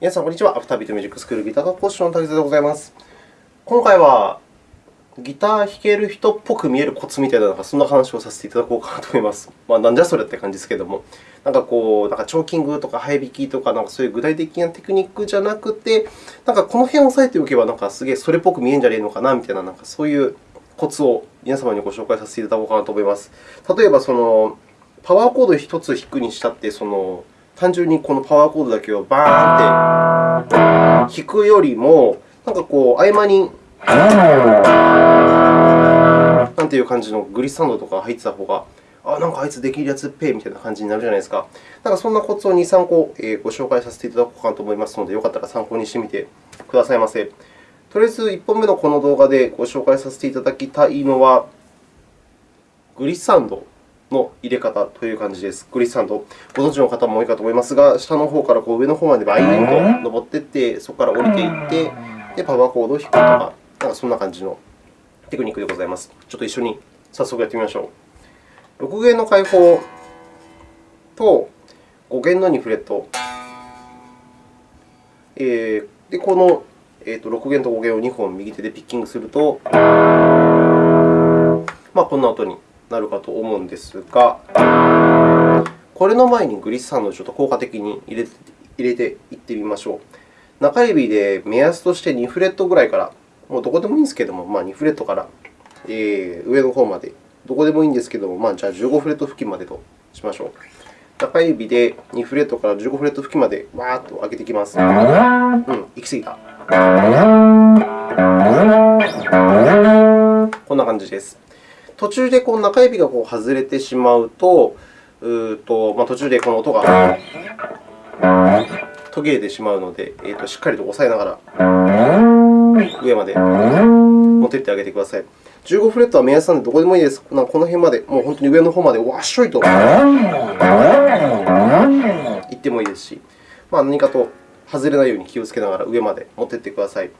皆さん、こんにちは。アフタービートミュージックスクールギター科講師の竹澤でございます。今回は、ギター弾ける人っぽく見えるコツみたいな、そんな話をさせていただこうかなと思います。まあ、なんじゃそれって感じですけれども、なんかこう、なんかチョーキングとかハイビキとか、なんかそういう具体的なテクニックじゃなくて、なんかこの辺を押さえておけば、なんかすげえそれっぽく見えるんじゃねえのかなみたいな、なんかそういうコツを皆様にご紹介させていただこうかなと思います。例えば、そのパワーコード1つ弾くにしたって、その単純にこのパワーコードだけをバーンって弾くよりも、なんかこう、合間に、なんていう感じのグリッサンドとか入ってた方が、あ、なんかあいつできるやつっぺみたいな感じになるじゃないですか。なんかそんなコツを2、3個ご紹介させていただこうかなと思いますので、よかったら参考にしてみてくださいませ。とりあえず1本目のこの動画でご紹介させていただきたいのは、グリッサンドの入れ方という感じです。グリッサンド、ご存知の方も多いかと思いますが、下の方からこう上の方までバイーンと登っていって、そこから降りていって、でパワーコードを弾くとか、なんかそんな感じのテクニックでございます。ちょっと一緒に早速やってみましょう。6弦の開放と5弦の2フレット。えー、でこの、えー、と6弦と5弦を2本右手でピッキングすると、まあ、こんな音になるかと思うんですが、これの前にグリッサンドをちょっと効果的に入れて入れていってみましょう。中指で目安として2フレットぐらいから、もうどこでもいいんですけども、まあ、2フレットから、えー、上の方まで、どこでもいいんですけども、まあ、じゃあ15フレット付近までとしましょう。中指で2フレットから15フレット付近までわーっと上げていきます。うん、行き過ぎた。こんな感じです。途中でこう中指がこう外れてしまうと、うとまあ、途中でこの音が途切れてしまうので、えー、としっかりと押さえながら上まで持っていってあげてください。15フレットは目安なのでどこでもいいです。この辺まで、もう本当に上の方までわっしょいといってもいいですし、まあ、何かと外れないように気をつけながら上まで持っていってください。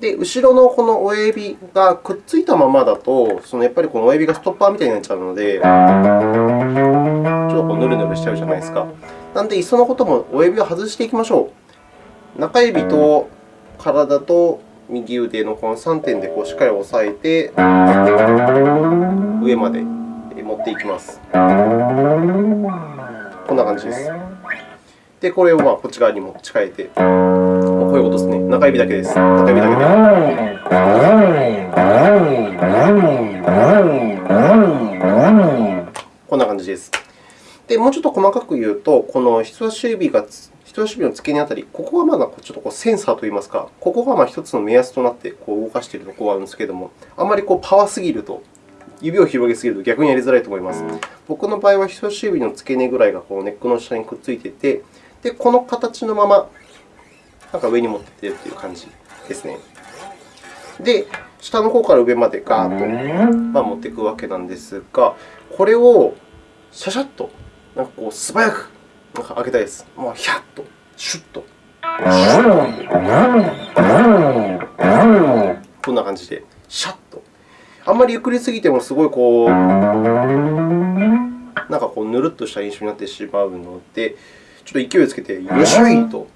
で、後ろのこの親指がくっついたままだと、そのやっぱりこの親指がストッパーみたいになっちゃうので、ちょっとこうヌルヌルしちゃうじゃないですか。なので、いっそのことも親指を外していきましょう。中指と体と右腕のこの3点でこうしっかり押さえて、上まで持っていきます。こんな感じです。で、これをまあこっち側にも持ち替えて、こういうことですね。中指だけです。中指だけで。こんな感じです。で、もうちょっと細かく言うと、この人差し指が人差し指の付け根あたり、ここがまだちょっとこうセンサーといいますか、ここがまあ1つの目安となってこう動かしているところがあるんですけれども、あまりこうパワーすぎると、指を広げすぎると逆にやりづらいと思います。僕の場合は人差し指の付け根ぐらいがこうネックの下にくっついていて、で、この形のままなんか上に持っていっているという感じですね。で、下の方から上までガーッと、まあ、持っていくわけなんですが、これをシャシャッとなんかこう素早くなんか開けたいです。もうヒャッと、シュッと。こんな感じで、シャッと。あんまりゆっくりすぎてもすごいこう、なんかこうぬるっとした印象になってしまうので、ちょっと勢いをつけて、よいしょいと。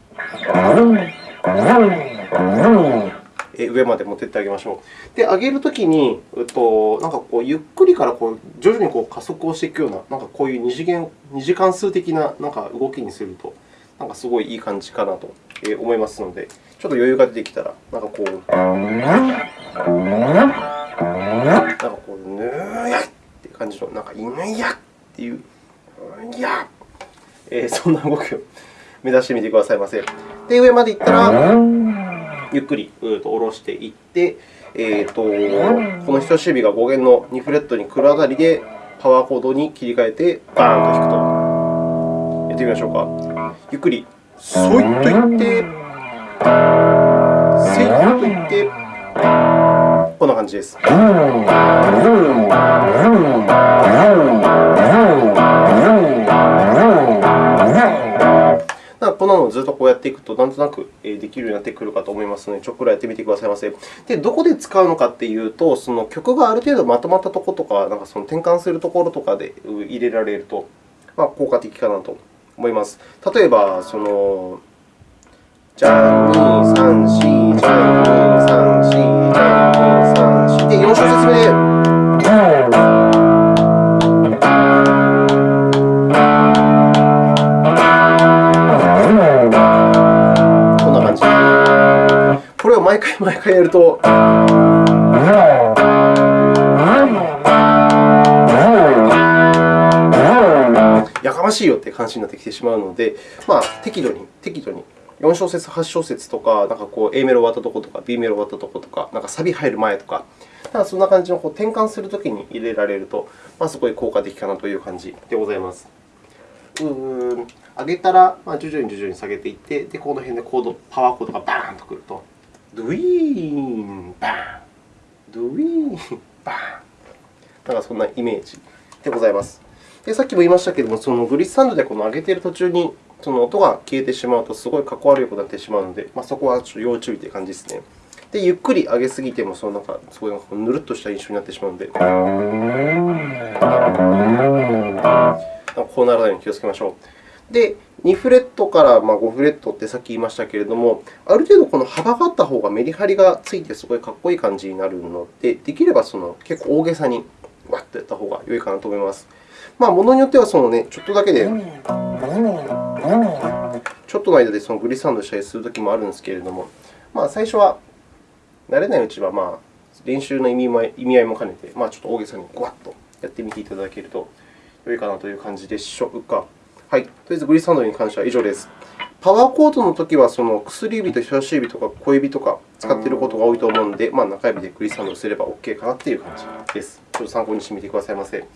上まで持っていってあげましょう。で、上げるときに、えっと、なんかこうゆっくりからこう徐々にこう加速をしていくような、なんかこういう二次元二次関数的ななんか動きにすると、なんかすごいいい感じかなと思いますので、ちょっと余裕が出てきたら、なんかこう、なんかこう、ぬーやっていう感じの、なんか、いぬやっていう、いや、えー、そんな動きを目指してみてくださいませ。で、上までいったら、ゆっくりと下ろしていって、えーと、この人差し指が5弦の2フレットに来るあたりで、パワーコードに切り替えて、バーンと弾くと。やってみましょうか。ゆっくり、そいっといって、せいっといって、こんな感じです。こんなのをずっとこうやっていくと、なんとなくできるようになってくるかと思いますので、ちょっくらやってみてくださいませ。で、どこで使うのかというと、その曲がある程度まとまったところとか、なんかその転換するところとかで入れられると、まあ、効果的かなと思います。例えば、そのじゃん、2、3、4、じゃん、2、3、4、じゃん、2、3、4で、4小節目で。毎回毎回やると、やかましいよって感じになってきてしまうので、まあ、適度に、適度に。4小節、8小節とか、なんかこう A メロ終わったとことか、B メロ終わったとことか、なんかサビ入る前とか、なんかそんな感じのこう転換するときに入れられると、まあ、すごい効果的かなという感じでございます。うーん。上げたら、まあ、徐々に徐々に下げていって、でこの辺でコード、パワーコードがバーンとくると、ドゥイーン、バーン、ドゥイーン、バーン。なんかそんなイメージでございます。でさっきも言いましたけれども、そのグリッサンドでこの上げている途中にその音が消えてしまうと、すごいかっこ悪いことになってしまうので、まあ、そこはちょっと要注意という感じですね。で、ゆっくり上げすぎても、そのなんかすごいぬるっとした印象になってしまうので、こうならないように気をつけましょう。で、2フレットから5フレットってさっき言いましたけれども、ある程度この幅があった方がメリハリがついてすごいかっこいい感じになるので、できればその結構大げさにわっとやった方が良いかなと思います。まあ、ものによってはその、ね、ちょっとだけで、ちょっとの間でそのグリサンドしたりするときもあるんですけれども、まあ、最初は慣れないうちは、まあ、練習の意味も意味合いも兼ねて、まあ、ちょっと大げさにごわっとやってみていただけると良いかなという感じでしょうか。はい。とりあえずグリスサンドに関しては以上です。パワーコードのときは、その薬指と人差し指とか小指とか使っていることが多いと思うので、まあ、中指でグリスサンドをすれば OK かなという感じです。ちょっと参考にしてみてくださいませ。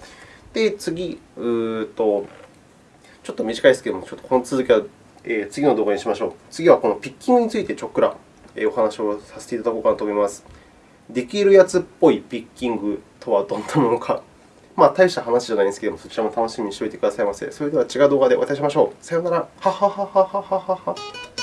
で、次、うとちょっと短いですけれども、ちょっとこの続きは、え、次の動画にしましょう。次はこのピッキングについてちょっくら、え、お話をさせていただこうかなと思います。できるやつっぽいピッキングとはどんなものか。まあ、大した話じゃないんですけども、そちらも楽しみにしておいてくださいませ。それでは違う動画でお会いしましょう。さようなら。ははははははは。